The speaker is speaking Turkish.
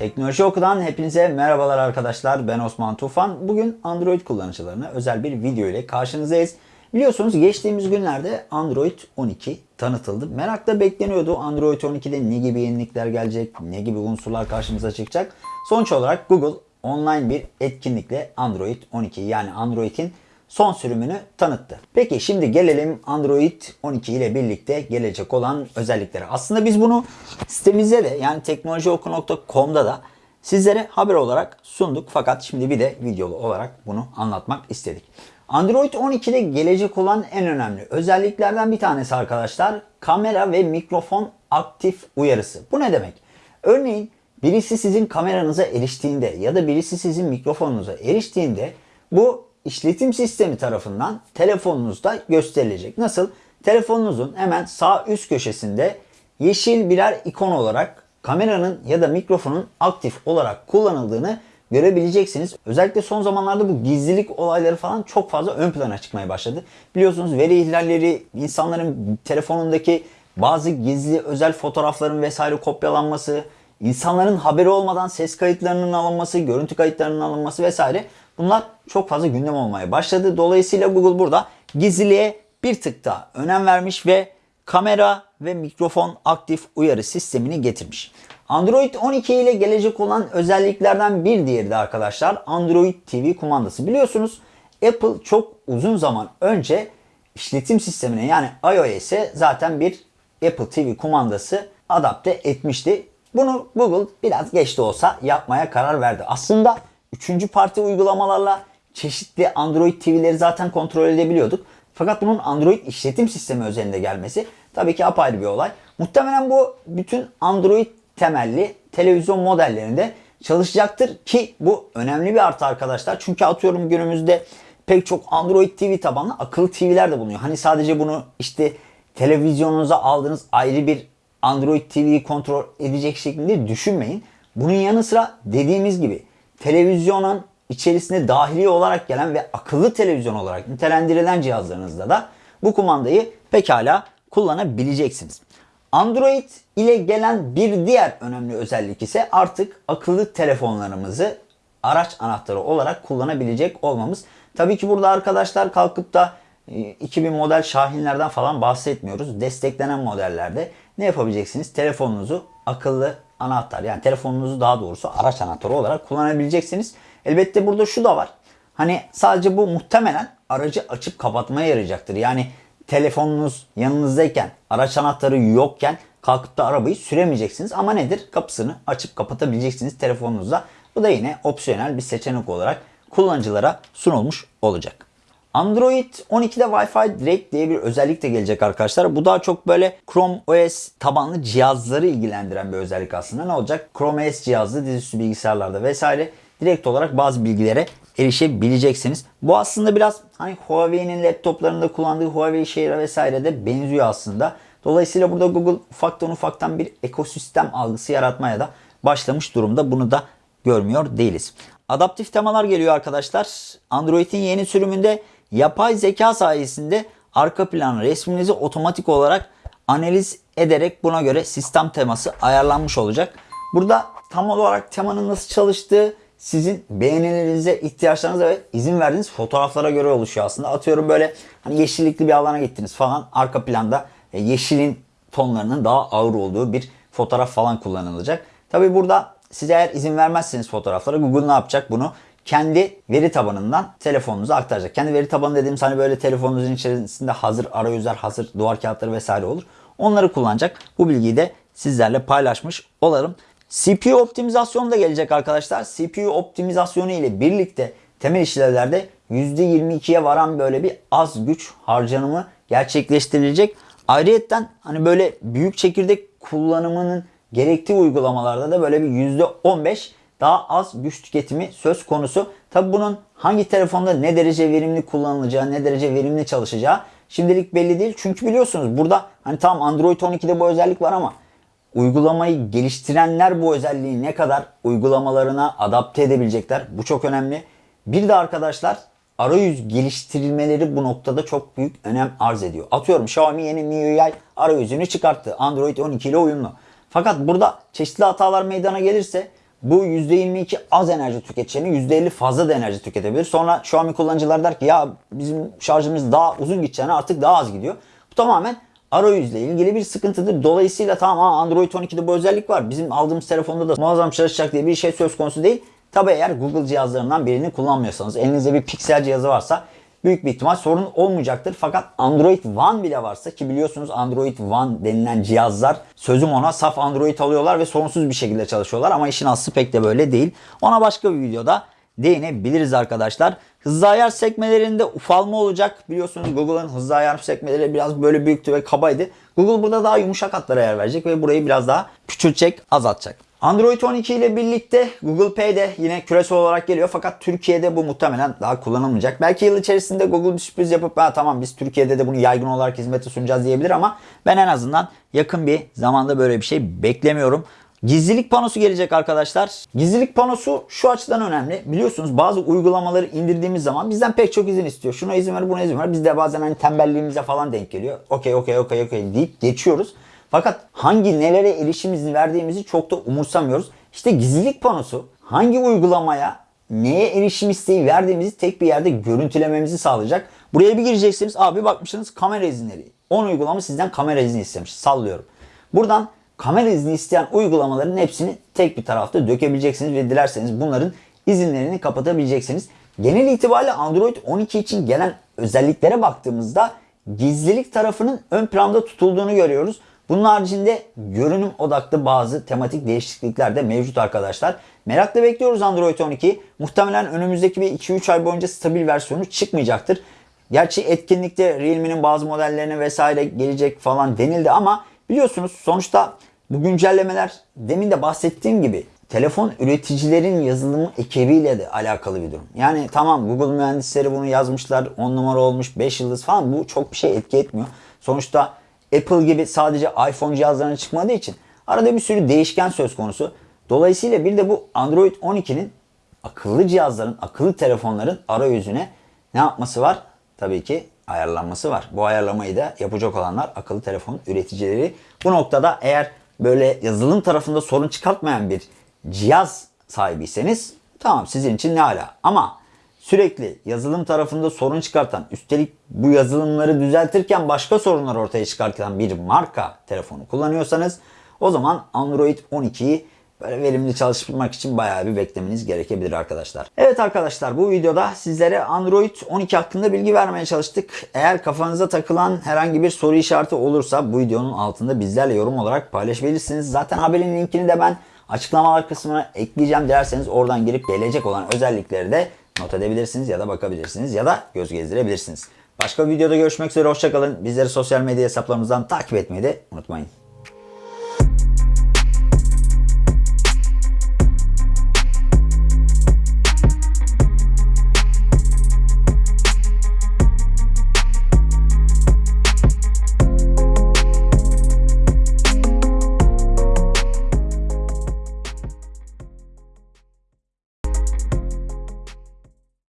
Teknoloji Oku'dan hepinize merhabalar arkadaşlar. Ben Osman Tufan. Bugün Android kullanıcılarına özel bir video ile karşınızdayız. Biliyorsunuz geçtiğimiz günlerde Android 12 tanıtıldı. Merakla bekleniyordu. Android 12'de ne gibi yenilikler gelecek, ne gibi unsurlar karşımıza çıkacak. Sonuç olarak Google online bir etkinlikle Android 12 yani Android'in son sürümünü tanıttı. Peki şimdi gelelim Android 12 ile birlikte gelecek olan özelliklere. Aslında biz bunu sitemizde de yani teknolojioku.com'da da sizlere haber olarak sunduk. Fakat şimdi bir de videolu olarak bunu anlatmak istedik. Android 12'de gelecek olan en önemli özelliklerden bir tanesi arkadaşlar kamera ve mikrofon aktif uyarısı. Bu ne demek? Örneğin birisi sizin kameranıza eriştiğinde ya da birisi sizin mikrofonunuza eriştiğinde bu işletim sistemi tarafından telefonunuzda gösterilecek. Nasıl? Telefonunuzun hemen sağ üst köşesinde yeşil birer ikon olarak kameranın ya da mikrofonun aktif olarak kullanıldığını görebileceksiniz. Özellikle son zamanlarda bu gizlilik olayları falan çok fazla ön plana çıkmaya başladı. Biliyorsunuz veri ihlalleri, insanların telefonundaki bazı gizli özel fotoğrafların vesaire kopyalanması, insanların haberi olmadan ses kayıtlarının alınması, görüntü kayıtlarının alınması vesaire bunlar çok fazla gündem olmaya başladı. Dolayısıyla Google burada gizliliğe bir tık daha önem vermiş ve kamera ve mikrofon aktif uyarı sistemini getirmiş. Android 12 ile gelecek olan özelliklerden bir diğeri de arkadaşlar Android TV kumandası. Biliyorsunuz Apple çok uzun zaman önce işletim sistemine yani iOS'e zaten bir Apple TV kumandası adapte etmişti. Bunu Google biraz geç de olsa yapmaya karar verdi. Aslında üçüncü parti uygulamalarla çeşitli Android TV'leri zaten kontrol edebiliyorduk. Fakat bunun Android işletim sistemi özelinde gelmesi tabii ki apayrı bir olay. Muhtemelen bu bütün Android temelli televizyon modellerinde çalışacaktır ki bu önemli bir artı arkadaşlar. Çünkü atıyorum günümüzde pek çok Android TV tabanlı akıllı TV'ler de bulunuyor. Hani sadece bunu işte televizyonunuza aldığınız ayrı bir Android TV'yi kontrol edecek şeklinde düşünmeyin. Bunun yanı sıra dediğimiz gibi televizyonun içerisinde dahili olarak gelen ve akıllı televizyon olarak nitelendirilen cihazlarınızda da bu kumandayı pekala kullanabileceksiniz. Android ile gelen bir diğer önemli özellik ise artık akıllı telefonlarımızı araç anahtarı olarak kullanabilecek olmamız. Tabii ki burada arkadaşlar kalkıp da 2000 model Şahinlerden falan bahsetmiyoruz. Desteklenen modellerde ne yapabileceksiniz? Telefonunuzu akıllı anahtar yani telefonunuzu daha doğrusu araç anahtarı olarak kullanabileceksiniz. Elbette burada şu da var. Hani sadece bu muhtemelen aracı açıp kapatmaya yarayacaktır. Yani telefonunuz yanınızdayken, araç anahtarı yokken kalkıp da arabayı süremeyeceksiniz. Ama nedir? Kapısını açıp kapatabileceksiniz telefonunuzla. Bu da yine opsiyonel bir seçenek olarak kullanıcılara sunulmuş olacak. Android 12'de Wi-Fi Direct diye bir özellik de gelecek arkadaşlar. Bu daha çok böyle Chrome OS tabanlı cihazları ilgilendiren bir özellik aslında. Ne olacak? Chrome OS cihazlı dizüstü bilgisayarlarda vesaire direkt olarak bazı bilgilere erişebileceksiniz. Bu aslında biraz hani Huawei'nin laptoplarında kullandığı Huawei Share vesaire de benziyor aslında. Dolayısıyla burada Google ufaktan ufaktan bir ekosistem algısı yaratmaya da başlamış durumda. Bunu da görmüyor değiliz. Adaptif temalar geliyor arkadaşlar. Android'in yeni sürümünde yapay zeka sayesinde arka plan resminizi otomatik olarak analiz ederek buna göre sistem teması ayarlanmış olacak. Burada tam olarak temanın nasıl çalıştığı sizin beğenilerinize, ihtiyaçlarınıza ve izin verdiğiniz fotoğraflara göre oluşuyor aslında. Atıyorum böyle hani yeşillikli bir alana gittiniz falan arka planda e, yeşilin tonlarının daha ağır olduğu bir fotoğraf falan kullanılacak. Tabi burada siz eğer izin vermezseniz fotoğraflara Google ne yapacak bunu? Kendi veri tabanından telefonunuza aktaracak. Kendi veri tabanı dediğim hani böyle telefonunuzun içerisinde hazır arayüzler, hazır duvar kağıtları vesaire olur. Onları kullanacak. Bu bilgiyi de sizlerle paylaşmış olalım. CPU optimizasyonu da gelecek arkadaşlar. CPU optimizasyonu ile birlikte temel işlevlerde %22'ye varan böyle bir az güç harcanımı gerçekleştirilecek. Ayrıyeten hani böyle büyük çekirdek kullanımının gerektiği uygulamalarda da böyle bir %15 daha az güç tüketimi söz konusu. Tabi bunun hangi telefonda ne derece verimli kullanılacağı, ne derece verimli çalışacağı şimdilik belli değil. Çünkü biliyorsunuz burada hani tam Android 12'de bu özellik var ama uygulamayı geliştirenler bu özelliği ne kadar uygulamalarına adapte edebilecekler. Bu çok önemli. Bir de arkadaşlar arayüz geliştirilmeleri bu noktada çok büyük önem arz ediyor. Atıyorum Xiaomi yeni MIUI arayüzünü çıkarttı. Android 12 ile uyumlu. Fakat burada çeşitli hatalar meydana gelirse bu %22 az enerji tüketeceğini %50 fazla da enerji tüketebilir. Sonra Xiaomi kullanıcılar der ki ya bizim şarjımız daha uzun gideceğine artık daha az gidiyor. Bu tamamen arayüzle ilgili bir sıkıntıdır. Dolayısıyla tamam Android 12'de bu özellik var. Bizim aldığımız telefonda da muazzam çalışacak diye bir şey söz konusu değil. Tabi eğer Google cihazlarından birini kullanmıyorsanız, elinizde bir Pixel cihazı varsa büyük bir ihtimal sorun olmayacaktır. Fakat Android One bile varsa ki biliyorsunuz Android One denilen cihazlar sözüm ona saf Android alıyorlar ve sorunsuz bir şekilde çalışıyorlar ama işin aslı pek de böyle değil. Ona başka bir videoda değinebiliriz arkadaşlar. Hızlı ayar sekmelerinde ufalma olacak. Biliyorsunuz Google'ın hızlı ayar sekmeleri biraz böyle büyüktü ve kabaydı. Google burada daha yumuşak hatlara yer verecek ve burayı biraz daha küçültecek, azaltacak. Android 12 ile birlikte Google Pay de yine küresel olarak geliyor fakat Türkiye'de bu muhtemelen daha kullanılmayacak. Belki yıl içerisinde Google bir sürpriz yapıp ha, tamam biz Türkiye'de de bunu yaygın olarak hizmete sunacağız diyebilir ama ben en azından yakın bir zamanda böyle bir şey beklemiyorum. Gizlilik panosu gelecek arkadaşlar. Gizlilik panosu şu açıdan önemli. Biliyorsunuz bazı uygulamaları indirdiğimiz zaman bizden pek çok izin istiyor. Şuna izin ver, buna izin ver. Biz de bazen hani tembelliğimize falan denk geliyor. Okey, okey, okey, okey deyip geçiyoruz. Fakat hangi nelere erişim izni verdiğimizi çok da umursamıyoruz. İşte gizlilik panosu hangi uygulamaya neye erişim isteği verdiğimizi tek bir yerde görüntülememizi sağlayacak. Buraya bir gireceksiniz. Abi bakmışsınız kamera izinleri. 10 uygulama sizden kamera izni istemiş. Sallıyorum. Buradan kamera izni isteyen uygulamaların hepsini tek bir tarafta dökebileceksiniz ve dilerseniz bunların izinlerini kapatabileceksiniz. Genel itibariyle Android 12 için gelen özelliklere baktığımızda gizlilik tarafının ön planda tutulduğunu görüyoruz. Bunun haricinde görünüm odaklı bazı tematik değişiklikler de mevcut arkadaşlar. Merakla bekliyoruz Android 12. Muhtemelen önümüzdeki bir 2-3 ay boyunca stabil versiyonu çıkmayacaktır. Gerçi etkinlikte Realme'nin bazı modellerine vesaire gelecek falan denildi ama biliyorsunuz sonuçta bu güncellemeler demin de bahsettiğim gibi telefon üreticilerin yazılımı ekibiyle de alakalı bir durum. Yani tamam Google mühendisleri bunu yazmışlar 10 numara olmuş 5 yıldız falan bu çok bir şey etki etmiyor. Sonuçta Apple gibi sadece iPhone cihazlarına çıkmadığı için arada bir sürü değişken söz konusu. Dolayısıyla bir de bu Android 12'nin akıllı cihazların, akıllı telefonların arayüzüne ne yapması var? Tabii ki ayarlanması var. Bu ayarlamayı da yapacak olanlar akıllı telefon üreticileri. Bu noktada eğer böyle yazılım tarafında sorun çıkartmayan bir cihaz sahibiyseniz tamam sizin için ne ala. Ama sürekli yazılım tarafında sorun çıkartan, üstelik bu yazılımları düzeltirken başka sorunlar ortaya çıkartan bir marka telefonu kullanıyorsanız o zaman Android 12'yi böyle verimli çalıştırmak için bayağı bir beklemeniz gerekebilir arkadaşlar. Evet arkadaşlar bu videoda sizlere Android 12 hakkında bilgi vermeye çalıştık. Eğer kafanıza takılan herhangi bir soru işareti olursa bu videonun altında bizlerle yorum olarak paylaşabilirsiniz. Zaten haberin linkini de ben açıklamalar kısmına ekleyeceğim. Dilerseniz oradan girip gelecek olan özellikleri de not edebilirsiniz ya da bakabilirsiniz ya da göz gezdirebilirsiniz. Başka bir videoda görüşmek üzere hoşçakalın. Bizleri sosyal medya hesaplarımızdan takip etmeyi de unutmayın.